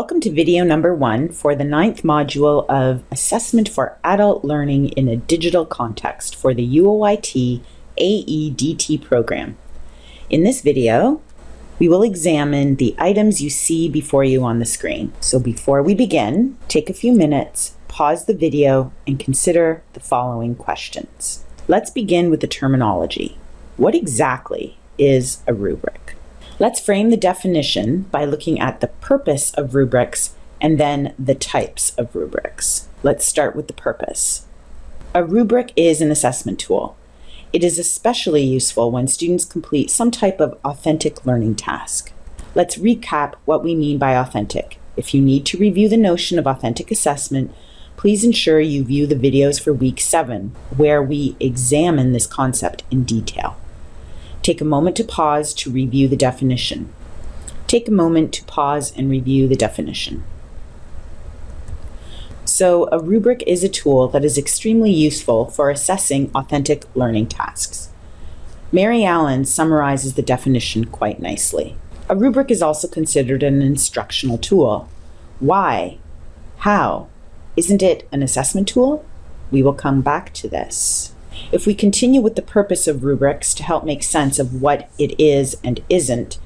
Welcome to video number one for the ninth module of Assessment for Adult Learning in a Digital Context for the UOIT AEDT program. In this video, we will examine the items you see before you on the screen. So before we begin, take a few minutes, pause the video, and consider the following questions. Let's begin with the terminology. What exactly is a rubric? Let's frame the definition by looking at the purpose of rubrics and then the types of rubrics. Let's start with the purpose. A rubric is an assessment tool. It is especially useful when students complete some type of authentic learning task. Let's recap what we mean by authentic. If you need to review the notion of authentic assessment, please ensure you view the videos for week seven, where we examine this concept in detail. Take a moment to pause to review the definition. Take a moment to pause and review the definition. So a rubric is a tool that is extremely useful for assessing authentic learning tasks. Mary Allen summarizes the definition quite nicely. A rubric is also considered an instructional tool. Why? How? Isn't it an assessment tool? We will come back to this. If we continue with the purpose of rubrics to help make sense of what it is and isn't,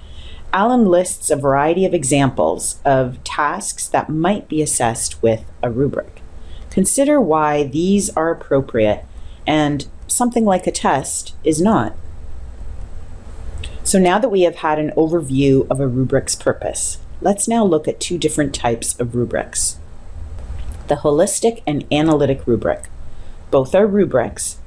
Allen lists a variety of examples of tasks that might be assessed with a rubric. Consider why these are appropriate and something like a test is not. So now that we have had an overview of a rubric's purpose, let's now look at two different types of rubrics. The holistic and analytic rubric. Both are rubrics,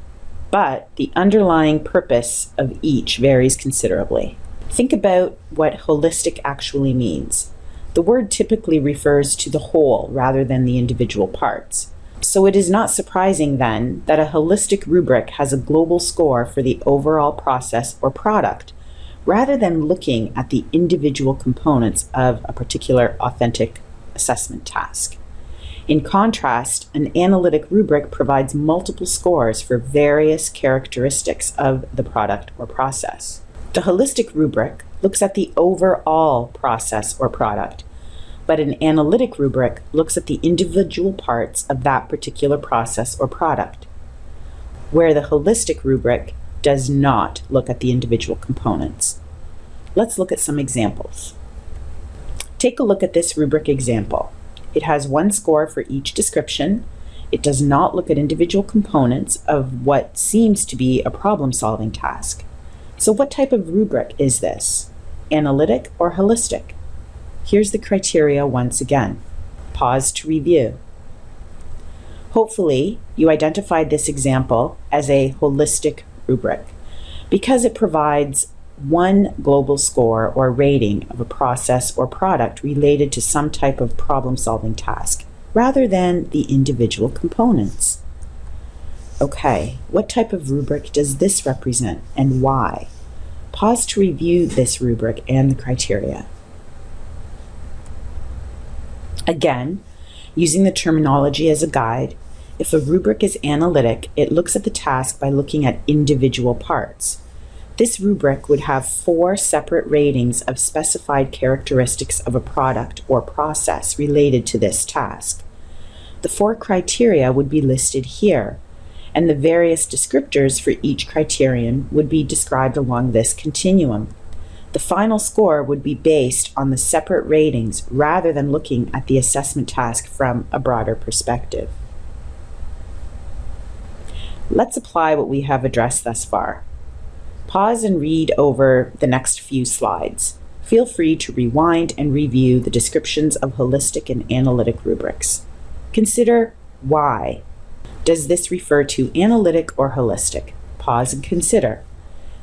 but the underlying purpose of each varies considerably. Think about what holistic actually means. The word typically refers to the whole rather than the individual parts. So it is not surprising then that a holistic rubric has a global score for the overall process or product, rather than looking at the individual components of a particular authentic assessment task. In contrast, an analytic rubric provides multiple scores for various characteristics of the product or process. The holistic rubric looks at the overall process or product, but an analytic rubric looks at the individual parts of that particular process or product, where the holistic rubric does not look at the individual components. Let's look at some examples. Take a look at this rubric example. It has one score for each description. It does not look at individual components of what seems to be a problem-solving task. So what type of rubric is this? Analytic or holistic? Here's the criteria once again. Pause to review. Hopefully, you identified this example as a holistic rubric because it provides one global score or rating of a process or product related to some type of problem-solving task, rather than the individual components. Okay, what type of rubric does this represent and why? Pause to review this rubric and the criteria. Again, using the terminology as a guide, if a rubric is analytic, it looks at the task by looking at individual parts. This rubric would have four separate ratings of specified characteristics of a product or process related to this task. The four criteria would be listed here, and the various descriptors for each criterion would be described along this continuum. The final score would be based on the separate ratings rather than looking at the assessment task from a broader perspective. Let's apply what we have addressed thus far. Pause and read over the next few slides. Feel free to rewind and review the descriptions of holistic and analytic rubrics. Consider why. Does this refer to analytic or holistic? Pause and consider.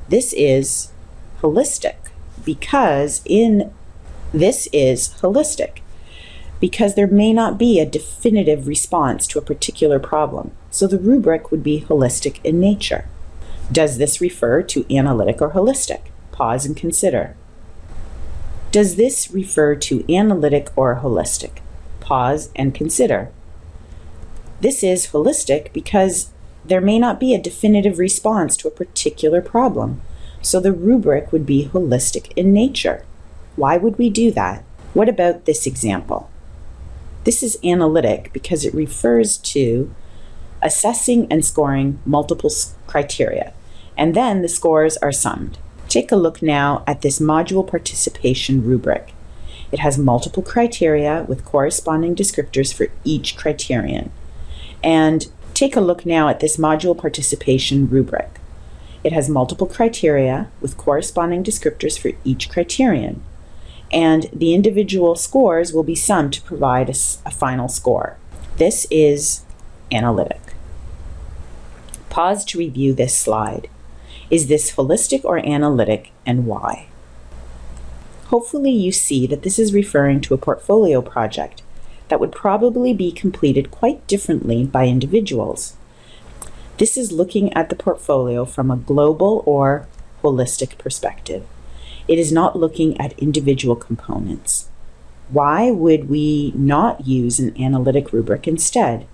This is holistic because in this is holistic because there may not be a definitive response to a particular problem. So the rubric would be holistic in nature. Does this refer to analytic or holistic? Pause and consider. Does this refer to analytic or holistic? Pause and consider. This is holistic because there may not be a definitive response to a particular problem, so the rubric would be holistic in nature. Why would we do that? What about this example? This is analytic because it refers to assessing and scoring multiple criteria, and then the scores are summed. Take a look now at this module participation rubric. It has multiple criteria with corresponding descriptors for each criterion. And take a look now at this module participation rubric. It has multiple criteria with corresponding descriptors for each criterion. And the individual scores will be summed to provide a, a final score. This is analytic. Pause to review this slide. Is this holistic or analytic and why? Hopefully you see that this is referring to a portfolio project that would probably be completed quite differently by individuals. This is looking at the portfolio from a global or holistic perspective. It is not looking at individual components. Why would we not use an analytic rubric instead?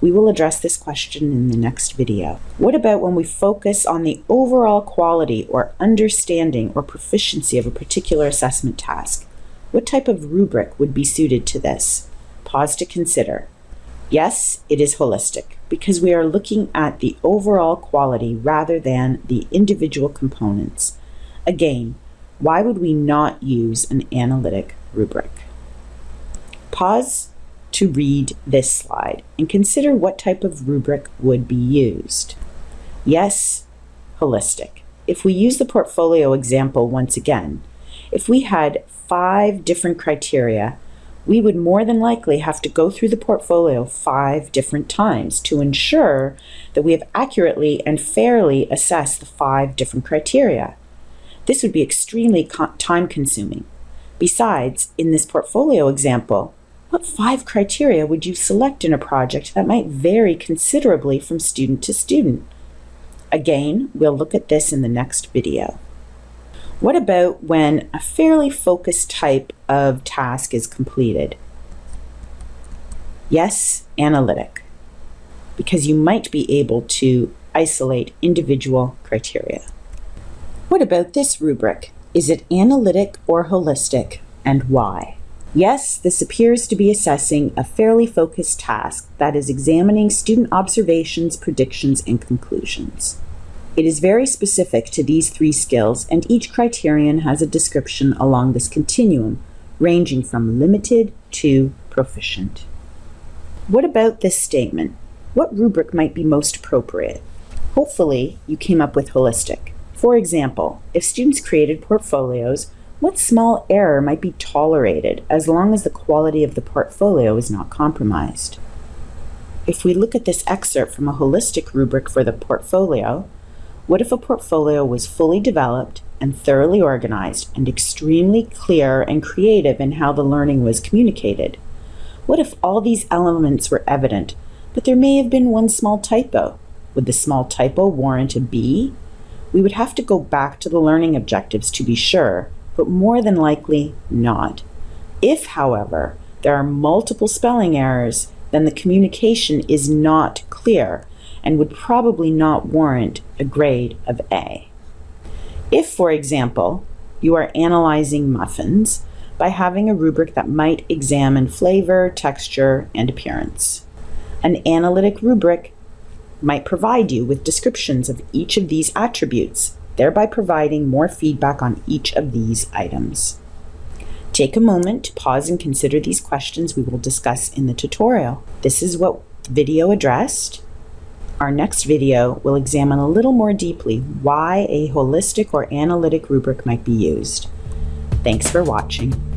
We will address this question in the next video. What about when we focus on the overall quality or understanding or proficiency of a particular assessment task? What type of rubric would be suited to this? Pause to consider. Yes, it is holistic because we are looking at the overall quality rather than the individual components. Again, why would we not use an analytic rubric? Pause to read this slide and consider what type of rubric would be used. Yes, holistic. If we use the portfolio example once again, if we had five different criteria, we would more than likely have to go through the portfolio five different times to ensure that we have accurately and fairly assessed the five different criteria. This would be extremely time consuming. Besides, in this portfolio example, what five criteria would you select in a project that might vary considerably from student to student? Again, we'll look at this in the next video. What about when a fairly focused type of task is completed? Yes, analytic, because you might be able to isolate individual criteria. What about this rubric? Is it analytic or holistic, and why? Yes, this appears to be assessing a fairly focused task that is examining student observations, predictions, and conclusions. It is very specific to these three skills, and each criterion has a description along this continuum, ranging from limited to proficient. What about this statement? What rubric might be most appropriate? Hopefully, you came up with holistic. For example, if students created portfolios what small error might be tolerated as long as the quality of the portfolio is not compromised? If we look at this excerpt from a holistic rubric for the portfolio, what if a portfolio was fully developed and thoroughly organized and extremely clear and creative in how the learning was communicated? What if all these elements were evident, but there may have been one small typo? Would the small typo warrant a B? We would have to go back to the learning objectives to be sure, but more than likely not. If, however, there are multiple spelling errors, then the communication is not clear and would probably not warrant a grade of A. If, for example, you are analyzing muffins by having a rubric that might examine flavor, texture, and appearance. An analytic rubric might provide you with descriptions of each of these attributes thereby providing more feedback on each of these items. Take a moment to pause and consider these questions we will discuss in the tutorial. This is what video addressed. Our next video will examine a little more deeply why a holistic or analytic rubric might be used. Thanks for watching.